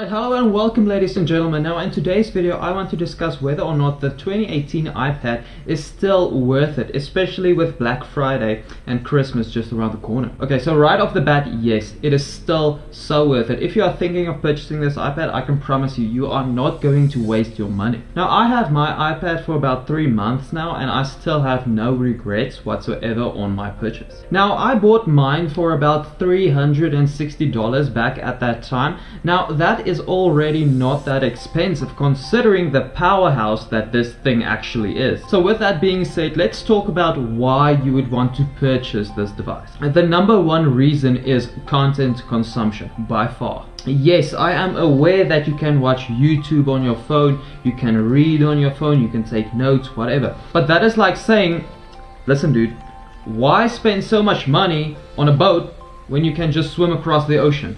Alright, hello and welcome ladies and gentlemen. Now in today's video I want to discuss whether or not the 2018 iPad is still worth it, especially with Black Friday and Christmas just around the corner. Okay, so right off the bat, yes, it is still so worth it. If you are thinking of purchasing this iPad, I can promise you, you are not going to waste your money. Now I have my iPad for about three months now and I still have no regrets whatsoever on my purchase. Now I bought mine for about $360 back at that time. Now that is already not that expensive considering the powerhouse that this thing actually is. So with that being said, let's talk about why you would want to purchase this device. The number one reason is content consumption by far. Yes, I am aware that you can watch YouTube on your phone, you can read on your phone, you can take notes, whatever. But that is like saying, listen dude, why spend so much money on a boat when you can just swim across the ocean?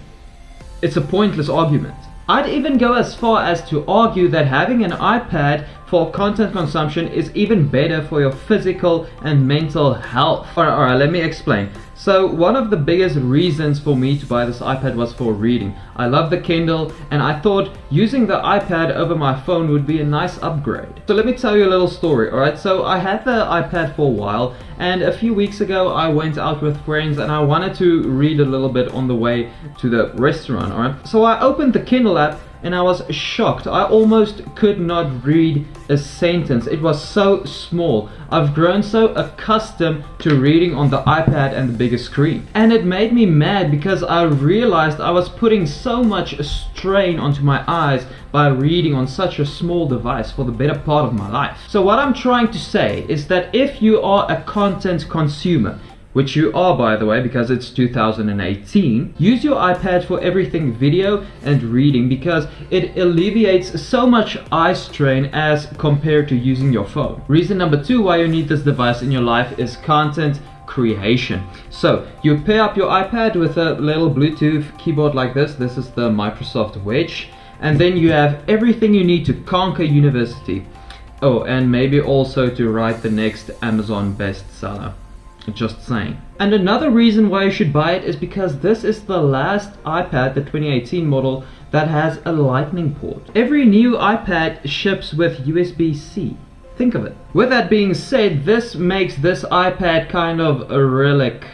It's a pointless argument. I'd even go as far as to argue that having an iPad for content consumption is even better for your physical and mental health. Alright, alright, let me explain. So one of the biggest reasons for me to buy this iPad was for reading. I love the Kindle and I thought using the iPad over my phone would be a nice upgrade. So let me tell you a little story, alright? So I had the iPad for a while and a few weeks ago I went out with friends and I wanted to read a little bit on the way to the restaurant, alright? So I opened the Kindle app and I was shocked. I almost could not read a sentence. It was so small. I've grown so accustomed to reading on the iPad and the bigger screen. And it made me mad because I realized I was putting so much strain onto my eyes by reading on such a small device for the better part of my life. So what I'm trying to say is that if you are a content consumer, which you are by the way because it's 2018 use your iPad for everything video and reading because it alleviates so much eye strain as compared to using your phone. Reason number two why you need this device in your life is content creation. So you pair up your iPad with a little Bluetooth keyboard like this. This is the Microsoft Wedge. And then you have everything you need to conquer university. Oh and maybe also to write the next Amazon bestseller just saying. And another reason why you should buy it is because this is the last iPad, the 2018 model, that has a lightning port. Every new iPad ships with USB-C. Think of it. With that being said, this makes this iPad kind of a relic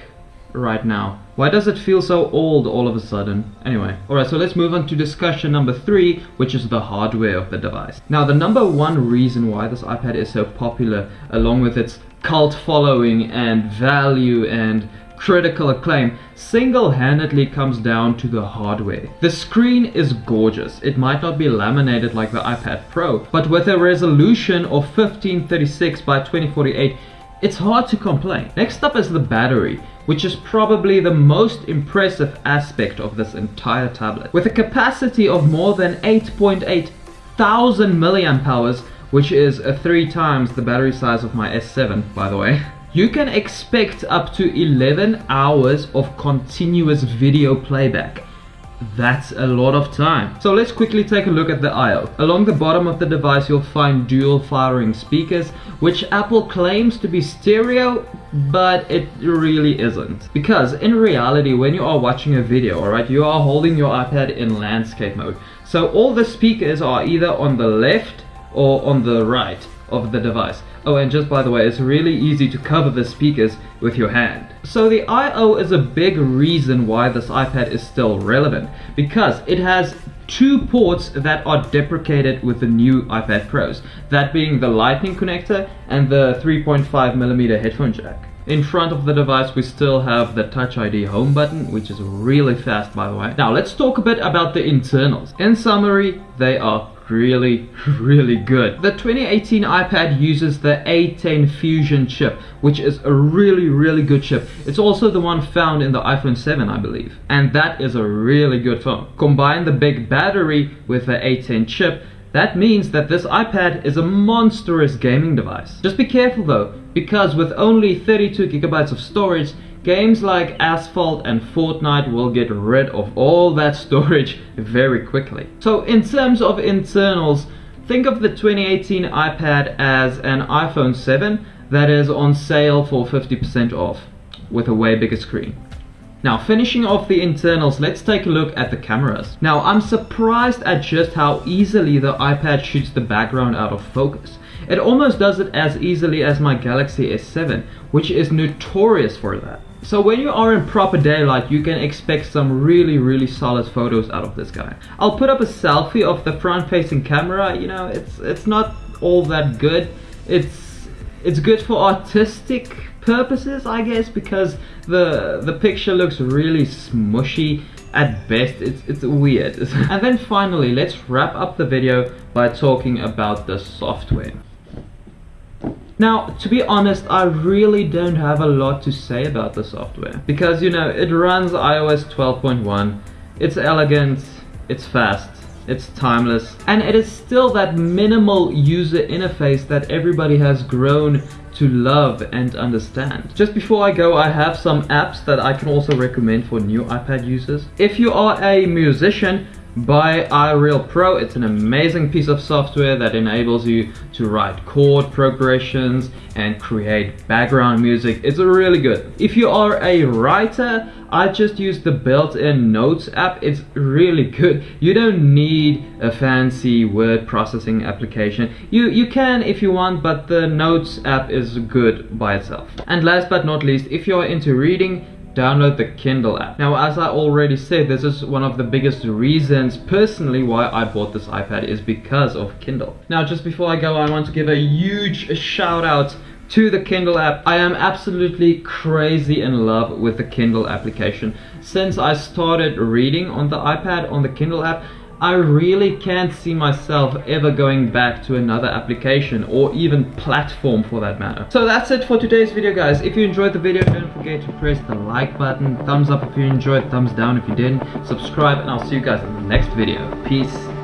right now. Why does it feel so old all of a sudden? Anyway, alright, so let's move on to discussion number three, which is the hardware of the device. Now, the number one reason why this iPad is so popular, along with its cult following and value and critical acclaim single-handedly comes down to the hardware. The screen is gorgeous. It might not be laminated like the iPad Pro, but with a resolution of 1536 by 2048, it's hard to complain. Next up is the battery, which is probably the most impressive aspect of this entire tablet. With a capacity of more than 8.8 thousand milliamp hours, which is three times the battery size of my S7 by the way you can expect up to 11 hours of continuous video playback that's a lot of time. So let's quickly take a look at the I.O. Along the bottom of the device you'll find dual firing speakers which Apple claims to be stereo but it really isn't. Because in reality when you are watching a video alright you are holding your iPad in landscape mode. So all the speakers are either on the left or on the right of the device. Oh, and just by the way, it's really easy to cover the speakers with your hand. So the I.O. is a big reason why this iPad is still relevant, because it has two ports that are deprecated with the new iPad Pros, that being the lightning connector and the 3.5mm headphone jack. In front of the device we still have the Touch ID home button, which is really fast by the way. Now let's talk a bit about the internals. In summary, they are really, really good. The 2018 iPad uses the A10 Fusion chip, which is a really, really good chip. It's also the one found in the iPhone 7, I believe. And that is a really good phone. Combine the big battery with the A10 chip, that means that this iPad is a monstrous gaming device. Just be careful though, because with only 32 gigabytes of storage, Games like Asphalt and Fortnite will get rid of all that storage very quickly. So in terms of internals, think of the 2018 iPad as an iPhone 7 that is on sale for 50% off with a way bigger screen. Now finishing off the internals, let's take a look at the cameras. Now I'm surprised at just how easily the iPad shoots the background out of focus. It almost does it as easily as my Galaxy S7, which is notorious for that. So when you are in proper daylight, you can expect some really, really solid photos out of this guy. I'll put up a selfie of the front-facing camera. You know, it's it's not all that good. It's it's good for artistic purposes, I guess, because the the picture looks really smushy. At best, it's it's weird. and then finally, let's wrap up the video by talking about the software. Now, to be honest, I really don't have a lot to say about the software. Because, you know, it runs iOS 12.1, it's elegant, it's fast, it's timeless, and it is still that minimal user interface that everybody has grown to love and understand. Just before I go, I have some apps that I can also recommend for new iPad users. If you are a musician, Buy iReal Pro. It's an amazing piece of software that enables you to write chord progressions and create background music. It's really good. If you are a writer, I just use the built-in Notes app. It's really good. You don't need a fancy word processing application. You, you can if you want, but the Notes app is good by itself. And last but not least, if you're into reading, download the Kindle app. Now as I already said, this is one of the biggest reasons personally why I bought this iPad is because of Kindle. Now just before I go, I want to give a huge shout out to the Kindle app. I am absolutely crazy in love with the Kindle application. Since I started reading on the iPad on the Kindle app, I really can't see myself ever going back to another application or even platform for that matter. So that's it for today's video guys. If you enjoyed the video don't forget to press the like button, thumbs up if you enjoyed, thumbs down if you didn't, subscribe and I'll see you guys in the next video. Peace.